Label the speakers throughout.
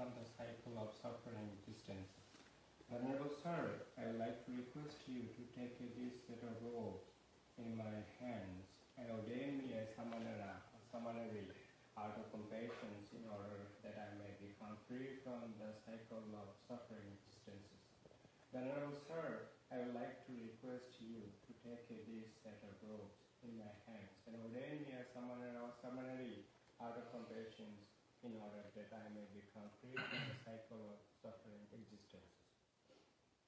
Speaker 1: become the cycle of suffering existence. Venerable Sir, I would like to request you to take this set of robes in my hands and ordain me as Samanera or Samaneri out of compassion in order that I may become free from the cycle of suffering existences. Venerable Sir, I would like to request you to take this set of robes in my hands and ordain me as Samanera or Samaneri out of compassion in order that I may become free from the cycle of suffering existences.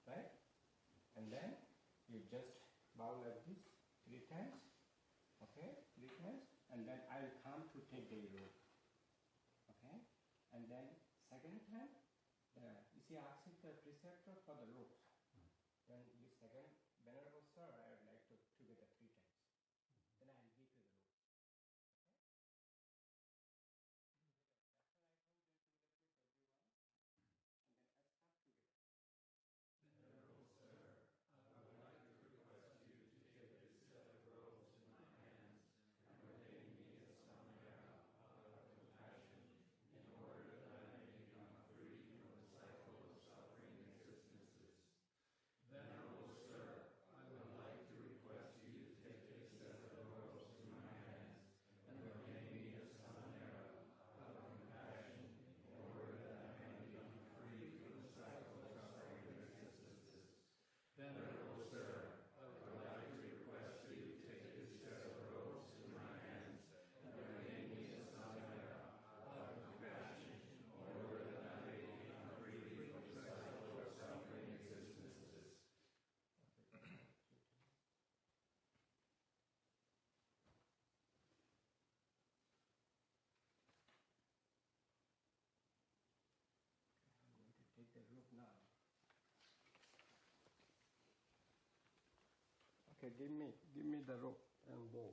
Speaker 1: Right? And then you just bow like this three times. Okay? Three times. And then I'll come to take the rope. Okay? And then second time, you see asking the preceptor for the ropes. Okay, give me, give me the rope and bow.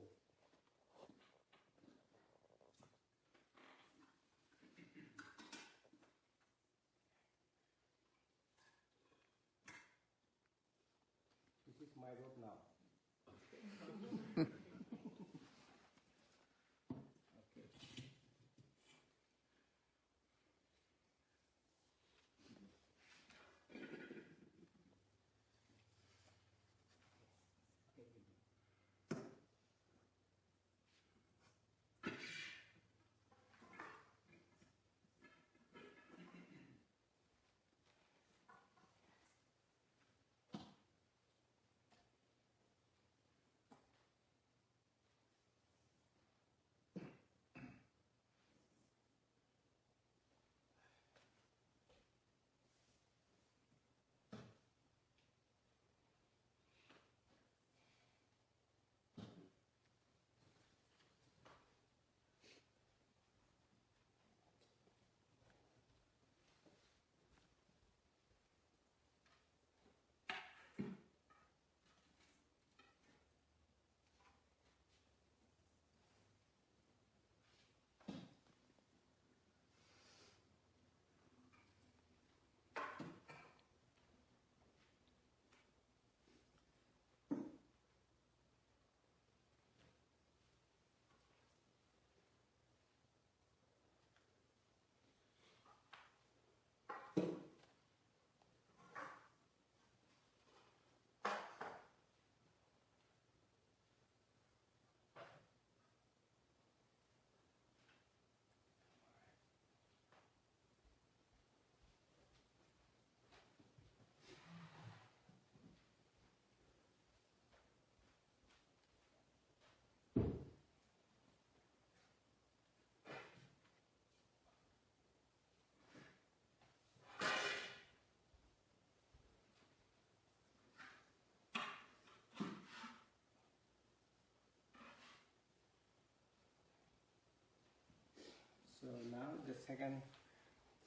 Speaker 1: So now the second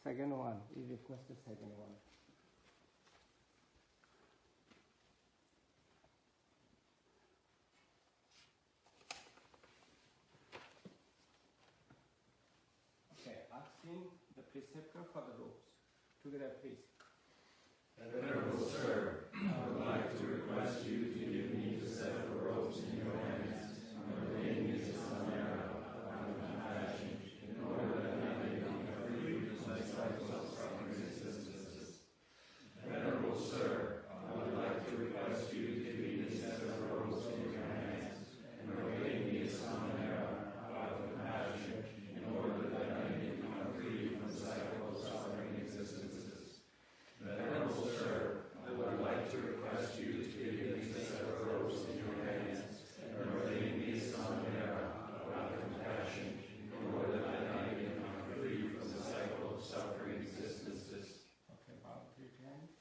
Speaker 1: second one. You request the second one. Okay, asking the preceptor for the robes. Together, please.
Speaker 2: Venerable sir, I would like to request you to give me the set of robes in your hands and ordain me as Samanera out of compassion, in order that I may become free from my cycles of suffering existences. Venerable sir, I would like to request you to give me the set of robes in your hands and ordain me as Samanera out of compassion, in order that I may become free from the cycle of suffering existences. Venerable sir, I would like to request you to give me the set of robes in your hands and ordain me as some era out of compassion, in order that I may become free from the cycle of suffering existences.
Speaker 1: Okay, bow three times.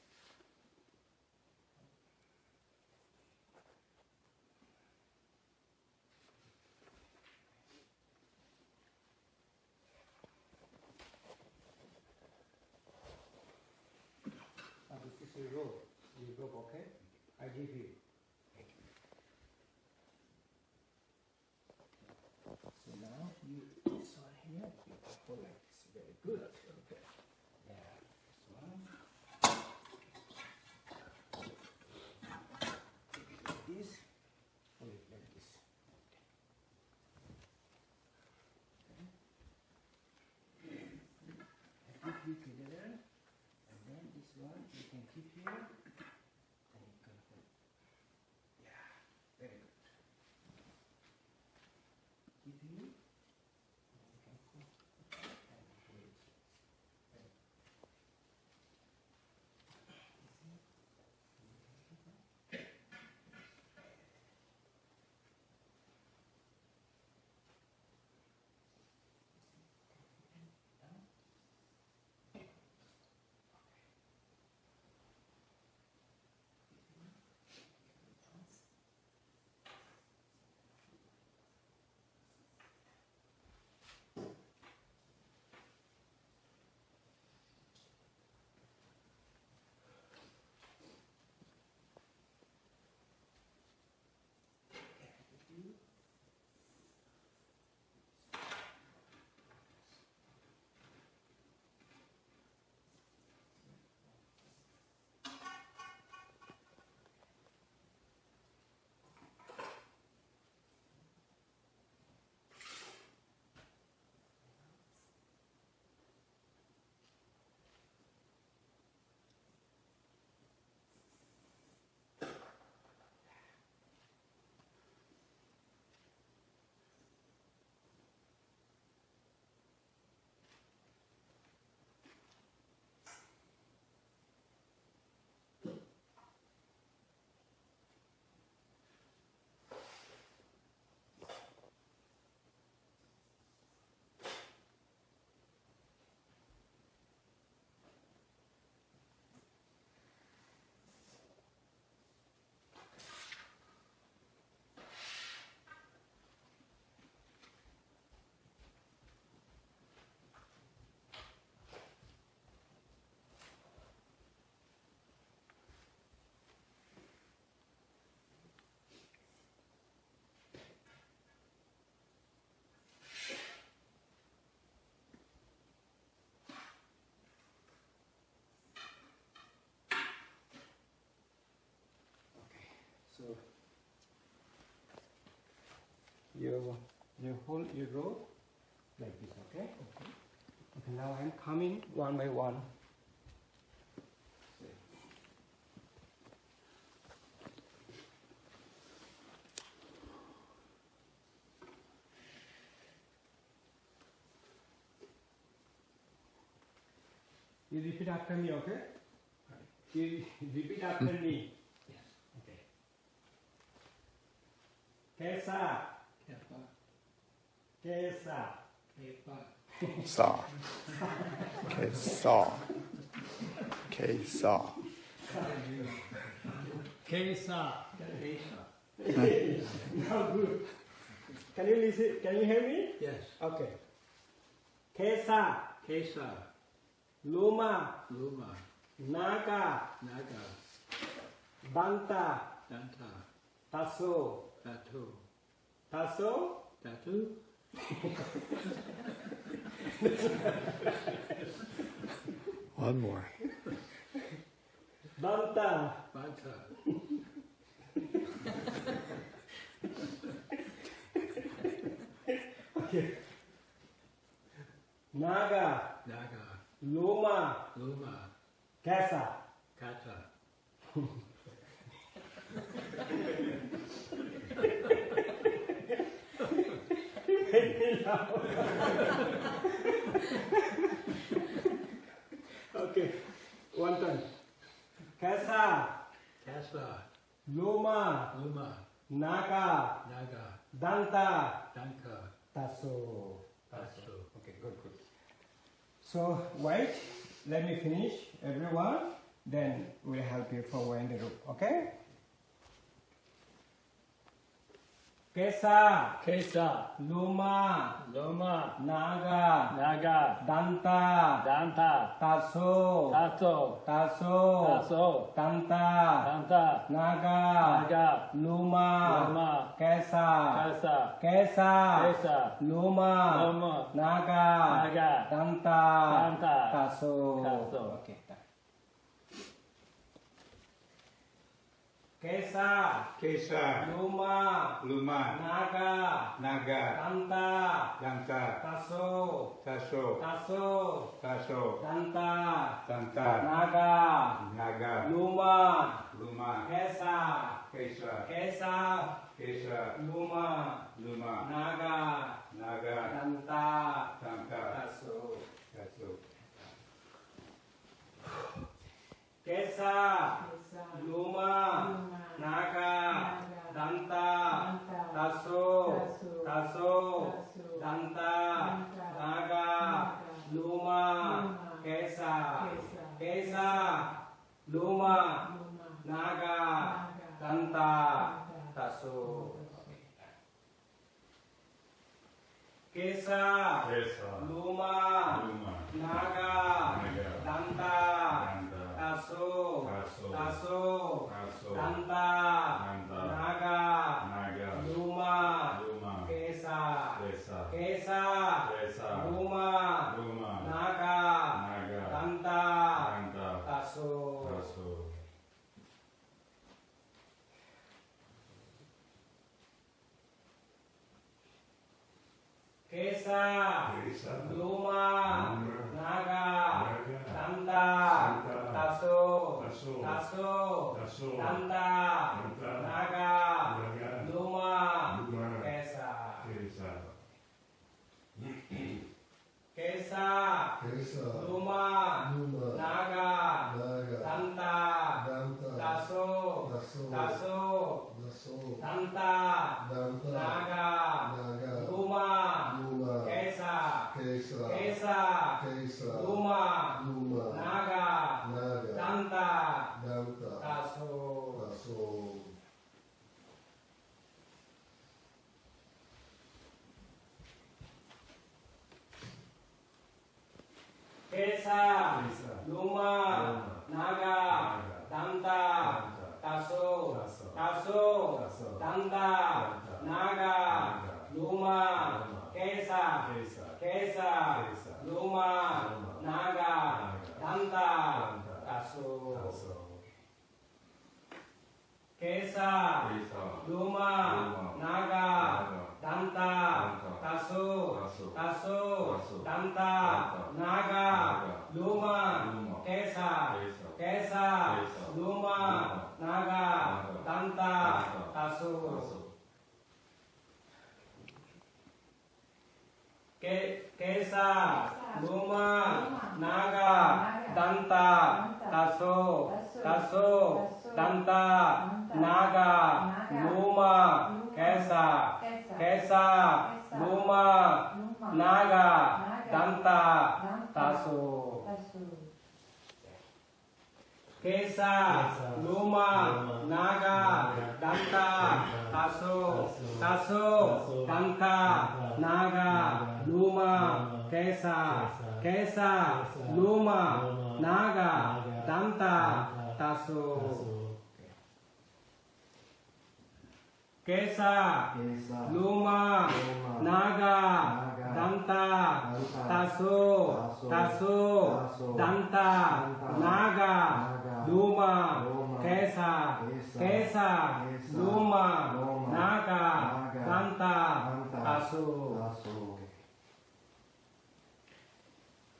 Speaker 1: Uh, Your robe, okay? I give you. So now you this here, you hold like this. Very good. Okay. Yeah. This one. like this, you and then this one you can keep here, you you hold your rope like this, okay? Okay. Now I'm coming one by one. You repeat after me, okay? You repeat after me.
Speaker 3: Yes.
Speaker 1: Okay. Kesa, kesa,
Speaker 3: kepa,
Speaker 4: saw. Okay, saw. Okay,
Speaker 1: kesa.
Speaker 3: kesa.
Speaker 1: Now good. Can you listen? Can you hear me?
Speaker 3: Yes.
Speaker 1: Okay. Kesa,
Speaker 3: Kesa,
Speaker 1: Luma,
Speaker 2: Luma,
Speaker 1: Naga,
Speaker 2: Naga,
Speaker 1: Banta,
Speaker 2: Danta,
Speaker 1: Tasso,
Speaker 2: Tatu,
Speaker 1: Tasso,
Speaker 2: Tatu,
Speaker 4: One more.
Speaker 1: Banta,
Speaker 2: Banta, okay.
Speaker 1: Naga,
Speaker 2: Naga,
Speaker 1: Luma,
Speaker 2: Luma,
Speaker 1: Kesa. Okay, one time. Kesa,
Speaker 2: Kasa,
Speaker 1: Luma,
Speaker 2: Luma,
Speaker 1: Naga,
Speaker 2: Naga,
Speaker 1: Danta,
Speaker 2: Danka,
Speaker 1: Tasso.
Speaker 2: Tasu.
Speaker 1: Okay, good, good. So wait, let me finish, everyone. Then we'll help you for in the group. Okay? Kesa,
Speaker 2: Kesa,
Speaker 1: Luma,
Speaker 2: Luma,
Speaker 1: Naga,
Speaker 2: Naga,
Speaker 1: Danta,
Speaker 2: Danta,
Speaker 1: Tasso,
Speaker 2: Tato,
Speaker 1: Tasso,
Speaker 2: Taso,
Speaker 1: Danta,
Speaker 2: Danta,
Speaker 1: Naga,
Speaker 2: Naga,
Speaker 1: Luma,
Speaker 2: Luma,
Speaker 1: Kesa,
Speaker 2: Kasa,
Speaker 1: Kesa,
Speaker 2: Kesa,
Speaker 1: Luma,
Speaker 2: Luma,
Speaker 1: Naga,
Speaker 2: Naga,
Speaker 1: Danta,
Speaker 2: Danta,
Speaker 1: Tasso.
Speaker 2: Taso.
Speaker 1: Okay. Kesa,
Speaker 5: Kesa,
Speaker 1: Luma,
Speaker 5: Luma,
Speaker 1: Naga,
Speaker 5: Naga,
Speaker 1: Danta,
Speaker 5: Danta,
Speaker 1: Tasso,
Speaker 5: Taso,
Speaker 1: Tasso,
Speaker 5: Taso,
Speaker 1: Danta,
Speaker 5: Danta,
Speaker 1: Naga,
Speaker 5: Naga,
Speaker 1: Luma,
Speaker 5: Luma,
Speaker 1: Kesa,
Speaker 5: Kesa,
Speaker 1: Kesa,
Speaker 5: Kesa,
Speaker 1: Luma,
Speaker 5: Luma,
Speaker 1: Naga,
Speaker 5: Naga,
Speaker 1: Danta,
Speaker 5: Danta,
Speaker 1: Tasso.
Speaker 5: Taso,
Speaker 1: Kesa, Tasso,
Speaker 5: Taso,
Speaker 1: Danta,
Speaker 5: Danta,
Speaker 1: Naga,
Speaker 5: Naga,
Speaker 1: Luma,
Speaker 5: Luma,
Speaker 1: Kesa,
Speaker 5: Kesa,
Speaker 1: Kesa,
Speaker 5: Kesa,
Speaker 1: Luma,
Speaker 5: Luma,
Speaker 1: Naga,
Speaker 5: Naga,
Speaker 1: Danta,
Speaker 5: Danta,
Speaker 1: Tasso.
Speaker 5: Taso,
Speaker 1: Kesa,
Speaker 5: Kesa,
Speaker 1: Luma,
Speaker 5: Luma,
Speaker 1: Naga,
Speaker 5: Naga,
Speaker 1: Danta,
Speaker 5: Danta,
Speaker 1: Tasso,
Speaker 5: Taso,
Speaker 1: Tasso,
Speaker 5: Taso,
Speaker 1: Danta,
Speaker 5: Danta,
Speaker 1: Naga,
Speaker 5: Naga,
Speaker 1: Luma,
Speaker 5: Luma,
Speaker 1: Kesa.
Speaker 5: Kesa,
Speaker 1: Kesa,
Speaker 6: Kesa,
Speaker 1: Luma,
Speaker 6: Luma,
Speaker 1: Naga,
Speaker 6: Naga,
Speaker 1: Danta,
Speaker 6: Danta,
Speaker 1: Tasso,
Speaker 6: Taso,
Speaker 1: Tasso,
Speaker 6: Daso,
Speaker 1: Danta,
Speaker 6: Danta,
Speaker 1: Naga,
Speaker 6: Naga,
Speaker 1: Luma,
Speaker 6: Luma,
Speaker 1: Kesa,
Speaker 6: Kesa,
Speaker 1: Kesa,
Speaker 6: Kesa,
Speaker 1: Luma,
Speaker 6: Luma,
Speaker 1: Naga,
Speaker 6: Naga,
Speaker 1: Danta,
Speaker 6: Danta,
Speaker 1: Tasso.
Speaker 6: Taso,
Speaker 1: Kesa,
Speaker 5: Kesa,
Speaker 1: Luma, Naga, Danta, Tasso, Tasso, Danta, Naga, Luma, Kesa, Kesa, Luma, Naga, Danta, Tasso. Kesa, Luma, Naga, Danta, Tasso, Tasso, Danta, Naga, Luma, Kesa, Kesa, Luma, Naga, Danta, Tasso. Ke- Kesa, Luma, Naga, Danta, Tasso, Tasso, Danta, Naga, Luma, Kesa, Kesa, Luma, Naga, Danta, Tasso. Kesa, Luma, Naga, Danta, Tasso, Tasso, Danta, Naga, Luma, Kesa,
Speaker 2: Kesa,
Speaker 1: Kesa,
Speaker 2: Kesa,
Speaker 1: Luma,
Speaker 2: Luma,
Speaker 1: Naga,
Speaker 2: Naga,
Speaker 1: Danta,
Speaker 2: Danta,
Speaker 1: Taso.
Speaker 2: Taso.
Speaker 1: Kesa,
Speaker 6: Kesa,
Speaker 1: Luma,
Speaker 6: Luma,
Speaker 1: Naga,
Speaker 6: Naga,
Speaker 1: Danta,
Speaker 6: Danta,
Speaker 1: Taso,
Speaker 6: Taso,
Speaker 1: Taso,
Speaker 6: Taso,
Speaker 1: Danta,
Speaker 6: Danta,
Speaker 1: Naga,
Speaker 6: Naga,
Speaker 1: Luma,
Speaker 6: Luma,
Speaker 1: Kesa,
Speaker 6: Kesa,
Speaker 1: Kesa,
Speaker 6: Kesa,
Speaker 1: Luma,
Speaker 6: Luma,
Speaker 1: Naga,
Speaker 6: Naga,
Speaker 1: Danta,
Speaker 6: Danta,
Speaker 1: Taso.
Speaker 6: Taso.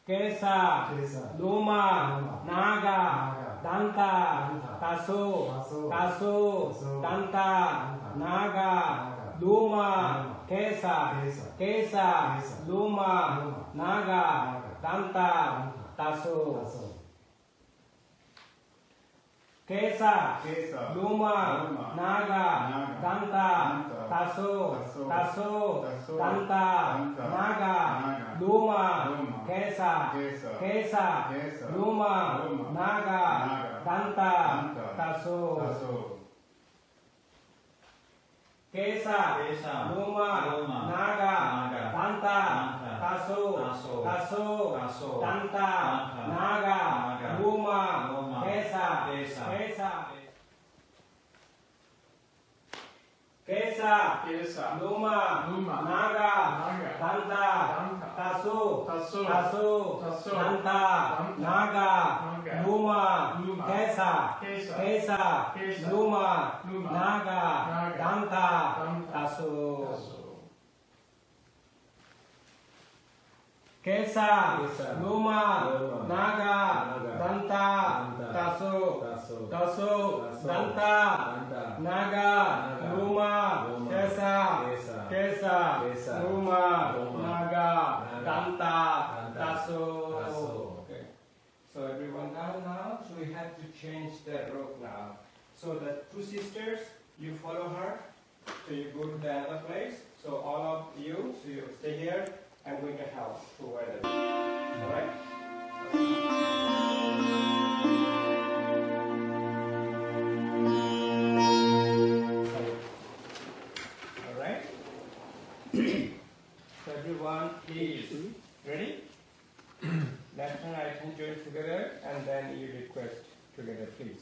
Speaker 1: Kesa,
Speaker 6: Kesa,
Speaker 1: Luma,
Speaker 6: Luma,
Speaker 1: Naga,
Speaker 6: Naga,
Speaker 1: Danta,
Speaker 6: Danta,
Speaker 1: Taso,
Speaker 6: Taso,
Speaker 1: Taso,
Speaker 6: Taso,
Speaker 1: Danta,
Speaker 6: Danta,
Speaker 1: Naga,
Speaker 6: Naga,
Speaker 1: Luma,
Speaker 6: Luma,
Speaker 1: Kesa,
Speaker 6: Kesa,
Speaker 1: Kesa,
Speaker 6: Kesa,
Speaker 1: Luma,
Speaker 6: Luma,
Speaker 1: Naga,
Speaker 6: Naga,
Speaker 1: Danta,
Speaker 6: Danta,
Speaker 1: Taso.
Speaker 6: Taso.
Speaker 1: Kesa,
Speaker 7: Kesa,
Speaker 1: Luma,
Speaker 7: Luma,
Speaker 1: Naga,
Speaker 7: Naga,
Speaker 1: Danta,
Speaker 7: Danta,
Speaker 1: Taso,
Speaker 7: Taso,
Speaker 1: Taso,
Speaker 7: Taso,
Speaker 1: Danta,
Speaker 7: Danta,
Speaker 1: Naga,
Speaker 7: Naga,
Speaker 1: Luma,
Speaker 7: Luma,
Speaker 1: Kesa,
Speaker 7: Kesa,
Speaker 1: Kesa,
Speaker 7: Kesa,
Speaker 1: Luma,
Speaker 7: Luma,
Speaker 1: Naga,
Speaker 7: Naga,
Speaker 1: Danta,
Speaker 7: Danta,
Speaker 1: Taso.
Speaker 7: Taso.
Speaker 1: Kesa,
Speaker 7: Kesa,
Speaker 1: Luma,
Speaker 7: Luma,
Speaker 1: Naga,
Speaker 7: Naga,
Speaker 1: Danta,
Speaker 7: Danta,
Speaker 1: Taso,
Speaker 7: Taso,
Speaker 1: Taso,
Speaker 7: Taso,
Speaker 1: Danta,
Speaker 7: Danta,
Speaker 1: Naga,
Speaker 7: Naga,
Speaker 1: Luma,
Speaker 7: Luma,
Speaker 1: Kesa,
Speaker 7: Kesa.
Speaker 1: Kesa, Kesa,
Speaker 7: Kesa,
Speaker 1: Luma,
Speaker 7: Luma,
Speaker 1: Naga,
Speaker 7: Naga,
Speaker 1: Danta,
Speaker 7: Danta,
Speaker 1: Taso,
Speaker 7: Taso,
Speaker 1: Taso,
Speaker 7: Taso,
Speaker 1: Danta,
Speaker 7: Danta,
Speaker 1: Danta, Taso.
Speaker 7: Taso.
Speaker 1: Naga,
Speaker 6: Naga,
Speaker 1: Luma,
Speaker 6: Luma,
Speaker 1: Kesa,
Speaker 6: Kesa,
Speaker 1: Kesa,
Speaker 6: Kesa,
Speaker 1: Luma,
Speaker 6: Luma,
Speaker 1: Naga,
Speaker 6: Naga,
Speaker 1: Danta,
Speaker 6: Danta,
Speaker 1: Taso.
Speaker 6: Taso.
Speaker 1: Okay. So everyone now, now. So we have to change the rope now. So the two sisters, you follow her. So you go to the other place. So all of you, so you stay here. I'm going to help to wear them. All right. All right. so everyone, please ready? Left and right hand join together, and then you request together, please.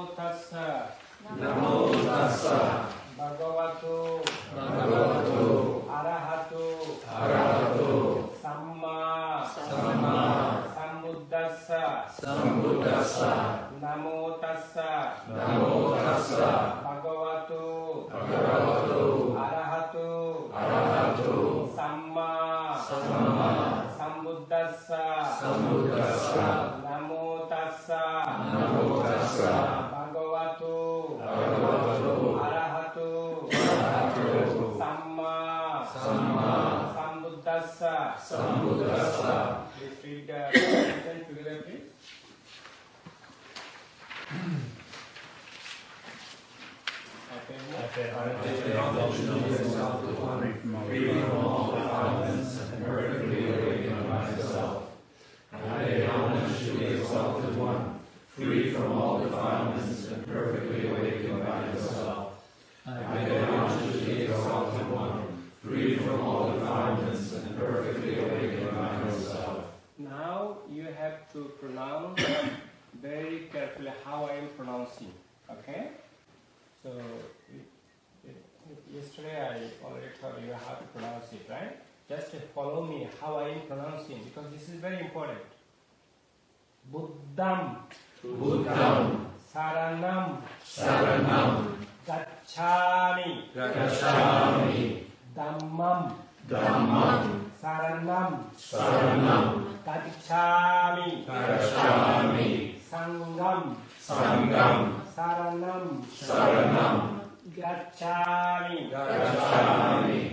Speaker 1: tassa.
Speaker 2: Namo tassa
Speaker 1: Bhagavato.
Speaker 2: bhagavato
Speaker 1: Arahato.
Speaker 2: arahato
Speaker 1: Samma.
Speaker 2: samma
Speaker 1: Sambuddhassa.
Speaker 2: sambuddhassa
Speaker 1: Namo tassa.
Speaker 2: namo tassa
Speaker 1: Bhagavato.
Speaker 2: bhagavato
Speaker 1: Arahato.
Speaker 2: arahato
Speaker 1: Samma.
Speaker 2: samma
Speaker 1: Sambuddhassa.
Speaker 2: sambuddhassa
Speaker 1: sambuddhassa Please read the sentence together, please. Okay.
Speaker 2: free from all defilements and perfectly awakened by myself. I pay homage to the exalted one, free from all defilements and perfectly awakened by himself. I pay homage to the exalted one, free from all defilements and perfectly awakened by himself.
Speaker 1: Now you have to pronounce very carefully how I am pronouncing. Okay? So it, it, yesterday I already told you how to pronounce it, right? Just follow me how I am pronouncing because this is very important. Buddham,
Speaker 2: Buddham,
Speaker 1: Saranam,
Speaker 2: Saranam,
Speaker 1: Gacchami,
Speaker 2: Gacchami,
Speaker 1: Dhammam,
Speaker 2: Dhammam,
Speaker 1: Saranam,
Speaker 2: Saranam,
Speaker 1: Gacchami,
Speaker 2: Gacchami,
Speaker 1: Sangham,
Speaker 2: Sangham,
Speaker 1: Saranam.
Speaker 2: Saranam.
Speaker 1: Gacchami.
Speaker 2: Gacchami.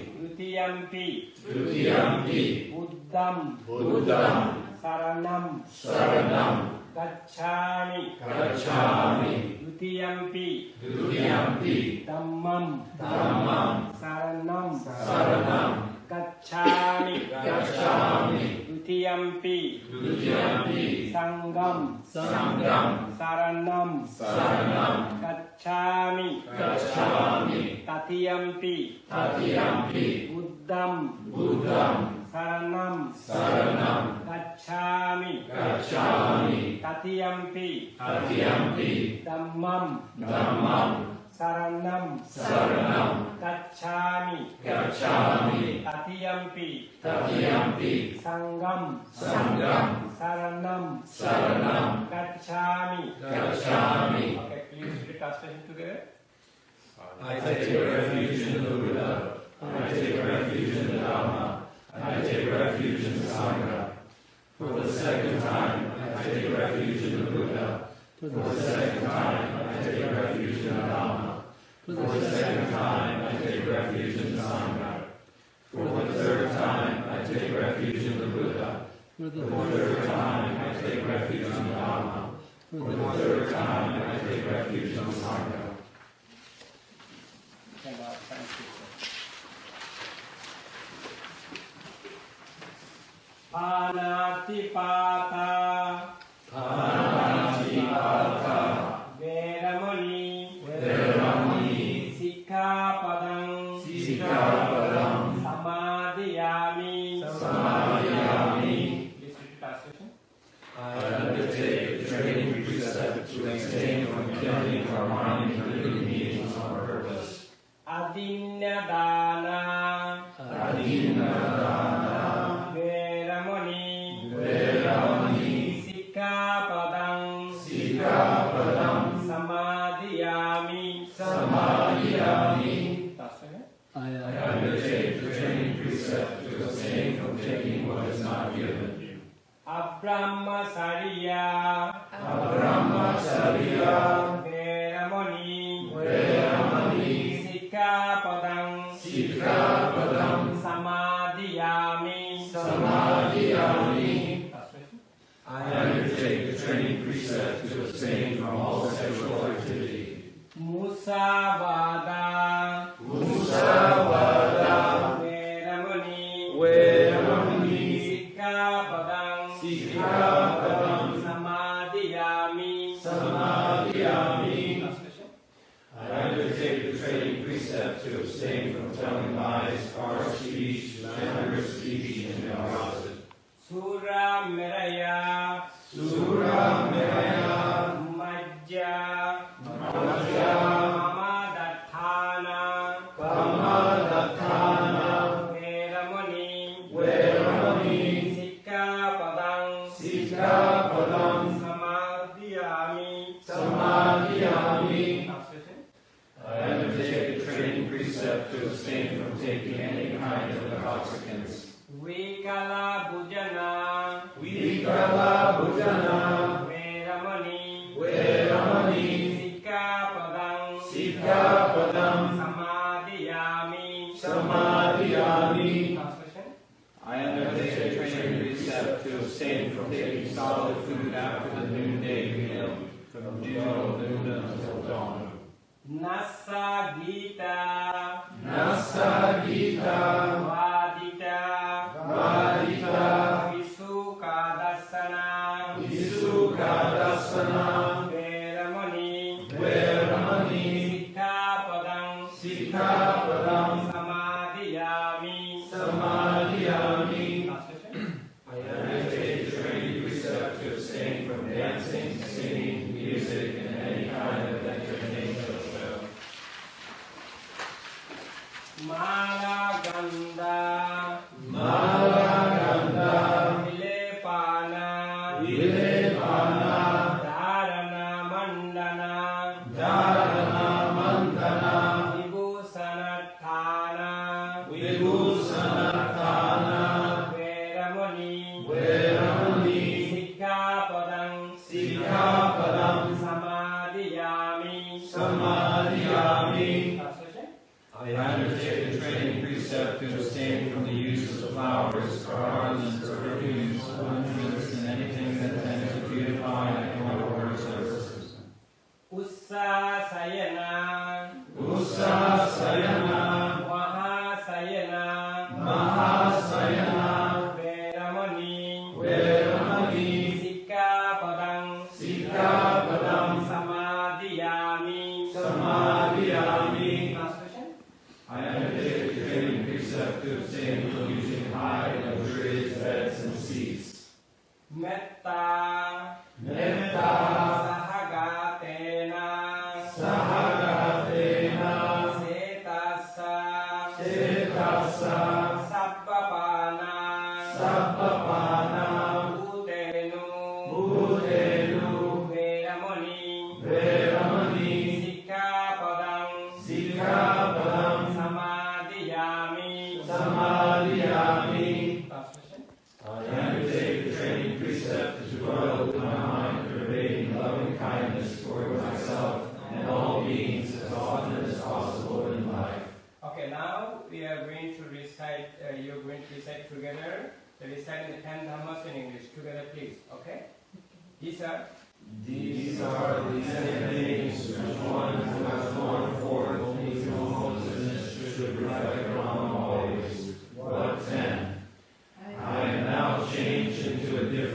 Speaker 1: Dutiyampi.
Speaker 2: Dutiyampi.
Speaker 1: Buddham.
Speaker 2: Buddham.
Speaker 1: Saranam.
Speaker 2: Saranam.
Speaker 1: Gacchami.
Speaker 2: Gacchami.
Speaker 1: Dutiyampi.
Speaker 2: Dutiyampi.
Speaker 1: Dhammam.
Speaker 2: Dhammam.
Speaker 1: Saranam.
Speaker 2: Saranam.
Speaker 1: Gacchami.
Speaker 2: Gacchami.
Speaker 1: Dutiyampi.
Speaker 2: Dutiyampi.
Speaker 1: Sangham.
Speaker 2: Sangham.
Speaker 1: Saranam.
Speaker 2: Saranam.
Speaker 1: Gacchami.
Speaker 2: Gacchami.
Speaker 1: Tatiyampi.
Speaker 2: Tatiyampi.
Speaker 1: Buddham.
Speaker 2: Buddham.
Speaker 1: Saranam.
Speaker 2: Saranam.
Speaker 1: Gacchami.
Speaker 2: Gacchami.
Speaker 1: Tatiyampi.
Speaker 2: Tatiyampi.
Speaker 1: Dhammam.
Speaker 2: Dhammam.
Speaker 1: Saranam.
Speaker 2: Saranam.
Speaker 1: Gacchami.
Speaker 2: Gacchami.
Speaker 1: Tatiyampi.
Speaker 2: Tatiyampi.
Speaker 1: Sangham.
Speaker 2: Sangham.
Speaker 1: Saranam.
Speaker 2: Saranam.
Speaker 1: Gacchami.
Speaker 2: Gacchami.
Speaker 1: Okay, please read translation together.
Speaker 2: I take refuge in the Buddha. I take refuge in the Dhamma. I take refuge in the Sangha. For the second time, I take refuge in the Buddha. For the second time, I take refuge in the Dhamma. For the second time, I take refuge in the Sangha. For the third time, I take refuge in the Buddha. For the third time, I take refuge in the Dhamma. For the third time, I take refuge in the Sangha.
Speaker 1: ปานาติปาตาปานาติปาตา
Speaker 2: to abstain from telling lies, harsh speech, slanderous speech, and gossip. Sura Visukadasana.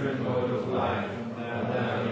Speaker 2: children, Lord of life, and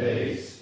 Speaker 2: face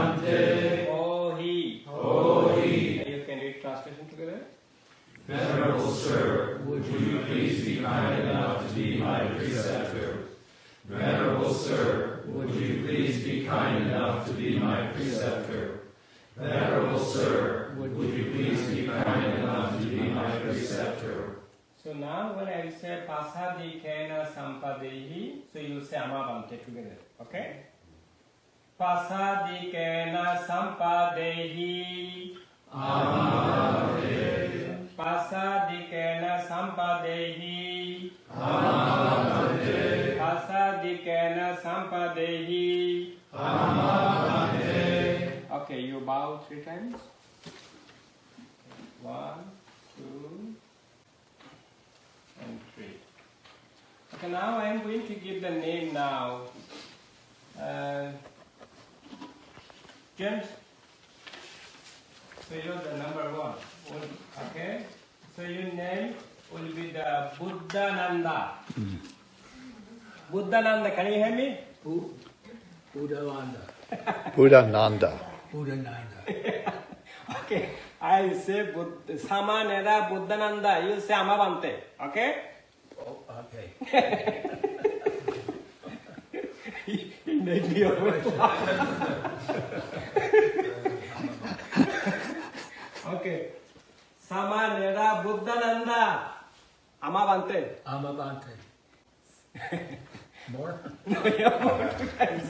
Speaker 2: Shante.
Speaker 1: Ohi.
Speaker 2: Ohi.
Speaker 1: You can read translation together.
Speaker 2: Venerable Sir, would you please be kind enough to be my preceptor? Venerable Sir, would you please be kind enough to be my preceptor? Venerable Sir, would you please be kind enough to be my preceptor?
Speaker 1: So now when I say pasadikena sampadehi, so you say amabante together, okay? पसादिकेन सम्पादेहि
Speaker 2: पसादिकेन
Speaker 1: सम्पादेहि पसादिकेन
Speaker 2: सम्पादेहि
Speaker 1: Okay, you bow three times. One, two, and three. Okay, now I am going to give the name now. Uh, James. So you're the number one. One, Okay. So your name will be the Buddhananda. Buddhananda. Can you hear me?
Speaker 6: Bu- Buddhavanda.
Speaker 4: Buddha Nanda.
Speaker 6: Buddhananda.
Speaker 1: Okay. I will say Bud- Samanera Buddhananda. You say Amavante. Okay.
Speaker 6: Oh, okay.
Speaker 1: he made me always laugh. okay. Samanera Buddhananda. Amavante.
Speaker 6: Amavante. More?
Speaker 1: No, yeah, more two times.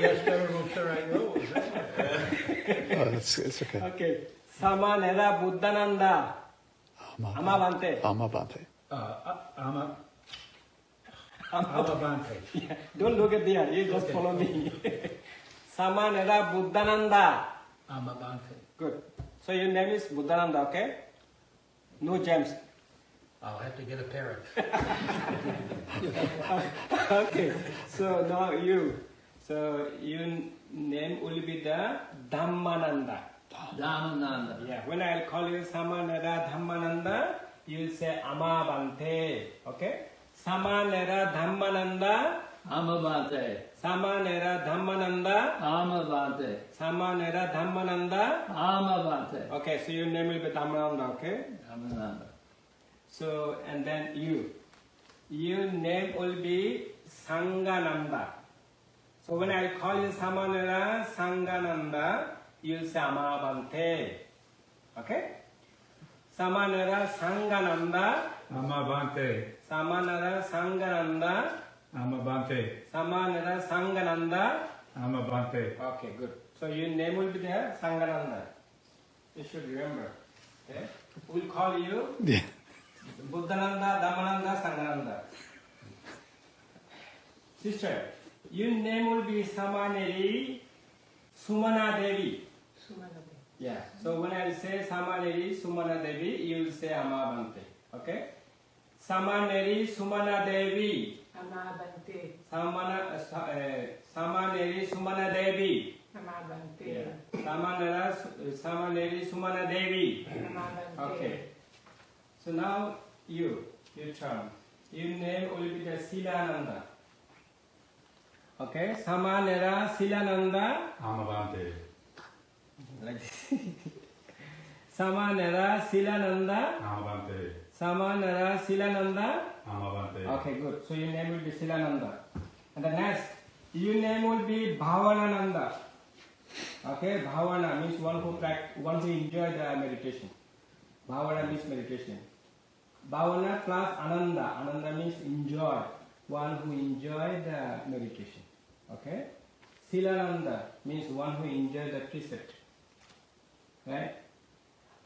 Speaker 6: Yes, Venerable Sir, I know.
Speaker 4: Oh, it's, it's okay.
Speaker 1: Okay. Samanera Buddhananda.
Speaker 4: Ama-
Speaker 1: Amavante.
Speaker 4: Amavante.
Speaker 6: Uh, uh, Ama, Amavante.
Speaker 1: Yeah, Don't look at there. You just follow me. Samanera Buddhananda.
Speaker 6: Amavante.
Speaker 1: Good. So your name is Buddhananda, okay? No James.
Speaker 6: I'll have to get a parrot.
Speaker 1: okay. So now you. So your name will be the Dhammananda.
Speaker 6: Dhammananda.
Speaker 1: Yeah. When I call you Samanera Dhammananda, you'll say Amabante, Okay? Samanera Dhammananda.
Speaker 6: Amavante.
Speaker 1: Samanera Dhammananda.
Speaker 6: Amavante.
Speaker 1: Samanera Dhammananda.
Speaker 6: Amavante.
Speaker 1: Okay, so your name will be Dhammananda, okay?
Speaker 6: Dhammananda.
Speaker 1: So, and then you. Your name will be Sangananda. So when I call you Samanera Sangananda, you say Amavante. Okay? Samanera Sangananda,
Speaker 7: Amavante,
Speaker 1: Samanera Sangananda,
Speaker 7: Amavante,
Speaker 1: Samanera Sangananda.
Speaker 7: Amavante.
Speaker 1: Okay, good. So your name will be there, Sangananda. You should remember. Okay? We'll call you
Speaker 4: Yeah.
Speaker 1: Buddhananda, Dhammananda, Sangananda. Sister, your name will be Samaneri Sumana Devi. sumana devi Yeah. So when I say Samaneri Sumana Devi, you will say Amavante. Okay? Samaneri Sumana Devi.
Speaker 8: Amabante,
Speaker 1: Samana, uh, Sa- uh, Samaneri Sumana Devi.
Speaker 8: Amabante,
Speaker 1: Yeah. Samanera, Samaneri Sumana Devi.
Speaker 8: Amabante.
Speaker 1: Okay. So now you, your turn. Your name will be the Silananda. Okay, Samanera Silananda.
Speaker 7: Amavante,
Speaker 1: Like this. Samanera Silananda.
Speaker 7: Amavante,
Speaker 1: Samanera Silananda.
Speaker 7: Amavante.
Speaker 1: Okay, good. So your name will be Silananda. And the next, your name will be Bhavanananda. Okay, Bhavana means one who pract- one who enjoy the meditation. Bhavana means meditation. Bhavana plus Ananda. Ananda means enjoy. One who enjoy the meditation. Okay? Silananda means one who enjoy the precept. Right?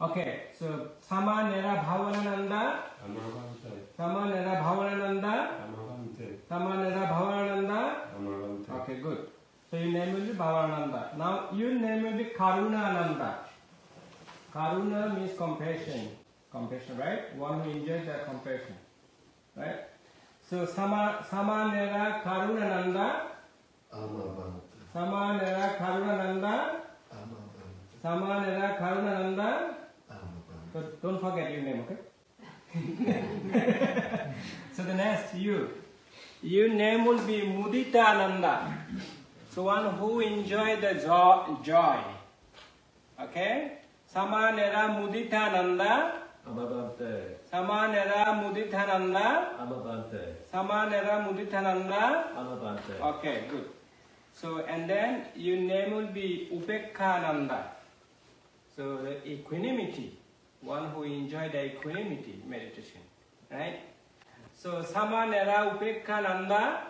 Speaker 1: Okay, so Samanera Bhavanananda. Samanera Bhavanananda. Samanera Bhavanananda. Okay, good. So your name will be Bhavananda. Now your name will be Karunananda. Karuna means compassion. Compassion, right? One who enjoys the compassion. Right? So Sama, Samanera Karunananda. Samanera Karunananda. Samanera Karunananda. So don't forget your name, okay? so the next you. Your name will be Muditananda. So one who enjoy the joy. Okay? Samanera Muditananda.
Speaker 6: Amavante.
Speaker 1: Samanera Muditananda.
Speaker 6: Amavante.
Speaker 1: Samanera Muditananda.
Speaker 6: Amavante.
Speaker 1: Okay, good. So and then your name will be Upekkananda. So the equanimity, one who enjoy the equanimity meditation, right? So Samanera Upekkananda,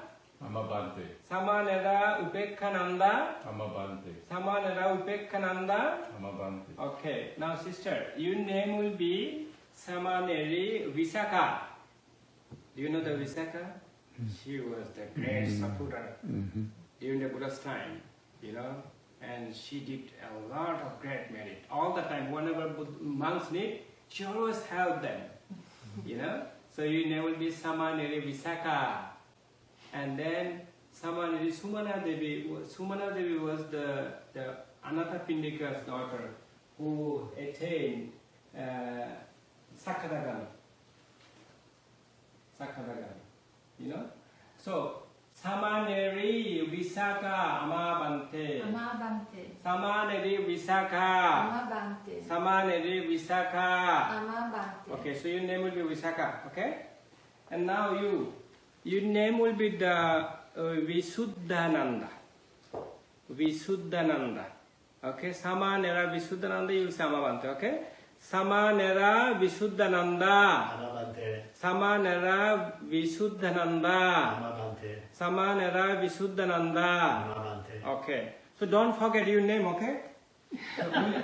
Speaker 7: Amavante,
Speaker 1: Samanera Upekkananda,
Speaker 7: Amavante,
Speaker 1: Samanera Upekkananda.
Speaker 7: Amavante.
Speaker 1: Okay, now sister, your name will be Samaneri Visakha. Do you know the Visakha? Mm-hmm. She was the great Sapura mm-hmm. during the Buddha's time, you know, and she did a lot of great merit. All the time, whenever monks need, she always helped them, you know. So you name will be Samaneri Visakha. And then Samaneri, Sumana Devi, Sumana Devi was the, the Anathapindika's daughter who attained uh, Sakadagan. Sakadagan. You know? So, Samaneri Visakha Amabante.
Speaker 8: Amabante.
Speaker 1: Samaneri Visakha.
Speaker 8: Amabante.
Speaker 1: Samaneri Visakha.
Speaker 8: Amabante.
Speaker 1: Okay, so your name will be Visakha, okay? And now you, your name will be the uh, Visuddhananda. Visuddhananda. Okay, Samanera Visuddhananda, you will say Amavante, okay? Samanera Visuddhananda.
Speaker 4: Amabante.
Speaker 1: Samanera Visuddhananda.
Speaker 4: Amabante.
Speaker 1: Samanera Visuddhananda.
Speaker 4: Amabante.
Speaker 1: Okay, so don't forget your name, okay?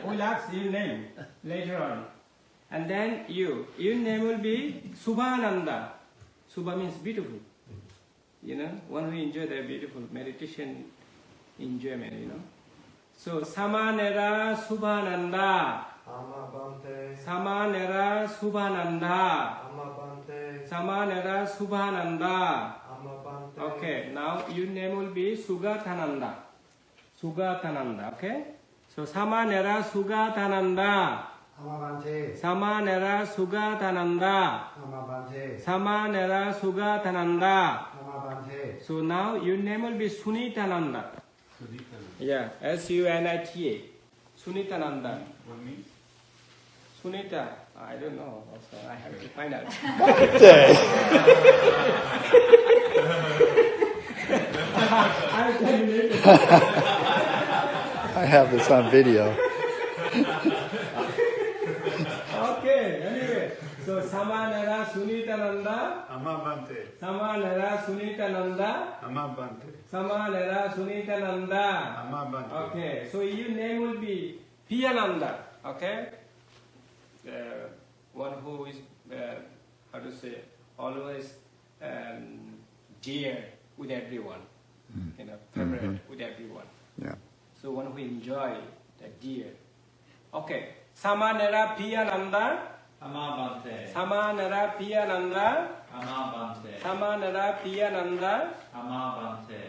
Speaker 1: We'll, ask your name later on. And then you, your name will be Subhananda. Subha means beautiful. You know, one who enjoy the beautiful meditation enjoyment, you know. So Samanera Subhananda.
Speaker 5: Amabante,
Speaker 1: Samanera Subhananda.
Speaker 5: Amabante,
Speaker 1: Samanera Subhananda.
Speaker 5: Amabante.
Speaker 1: Okay, now your name will be Sugathananda. Sugathananda, okay? So Samanera Sugathananda.
Speaker 5: Amabante,
Speaker 1: Samanera Sugathananda.
Speaker 5: Amabante,
Speaker 1: Samanera Sugathananda.
Speaker 5: Amabante.
Speaker 1: So now your name will be Sunitananda. Yeah, S U N I T A. Sunitananda.
Speaker 7: What means?
Speaker 1: Sunita, I don't know. Also, I have to find out. I'll tell you later.
Speaker 4: I have this on video.
Speaker 1: Okay, anyway. So Samanera Sunitananda,
Speaker 5: Amabante,
Speaker 1: Samanera Sunitananda,
Speaker 5: Amabante,
Speaker 1: Samanera Sunitananda.
Speaker 5: Amabante.
Speaker 1: Okay, so your name will be Piyananda, okay? Uh, one who is, uh, how to say, always um, dear with everyone, you know, favorite with everyone.
Speaker 4: Yeah.
Speaker 1: So one who enjoy the dear. Okay, Samanera Piyananda,
Speaker 6: Amabante.
Speaker 1: Samanera Piyananda,
Speaker 6: Amabante.
Speaker 1: Samanera Piyananda.
Speaker 6: Amabante.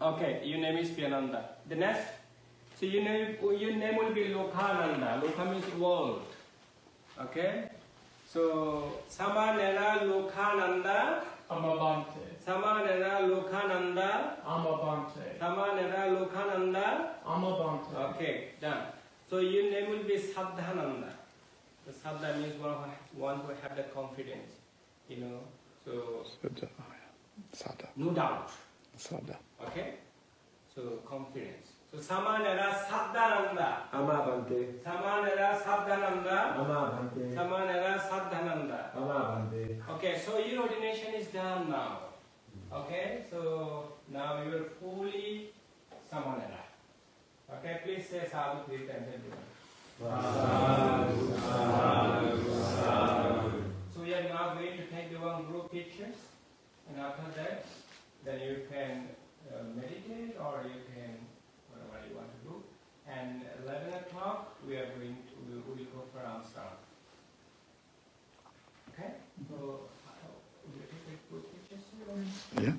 Speaker 1: Okay, your name is Piyananda. The next, so your name, your name will be Lokhananda. Lokha means world. Okay? So, Samanera Lokhananda,
Speaker 9: Amabante,
Speaker 1: Samanera Lokhananda,
Speaker 9: Amabante,
Speaker 1: Samanera Lokhananda.
Speaker 9: Amabante,
Speaker 1: Okay, done. So your name will be Saddhananda. The Saddha means one who, one who have the confidence, you know. So,
Speaker 4: Sada. Oh. Sada.
Speaker 1: no doubt.
Speaker 4: Sada.
Speaker 1: Okay? So confidence. So Samanera Saddhananda.
Speaker 5: Amabante,
Speaker 1: Samanera Saddhananda.
Speaker 5: Amabante,
Speaker 1: Samanera Saddhananda.
Speaker 5: Amabante.
Speaker 1: Okay, so your ordination is done now. Okay, so now you are fully Samanera. Okay, please say sadhu three times everyone. So we are now going to take the one group pictures, and after that, then you can uh, meditate or you can you want to do. And 11 o'clock, we are going to, we will go for Amsterdam. Okay? So, uh, will? Yeah.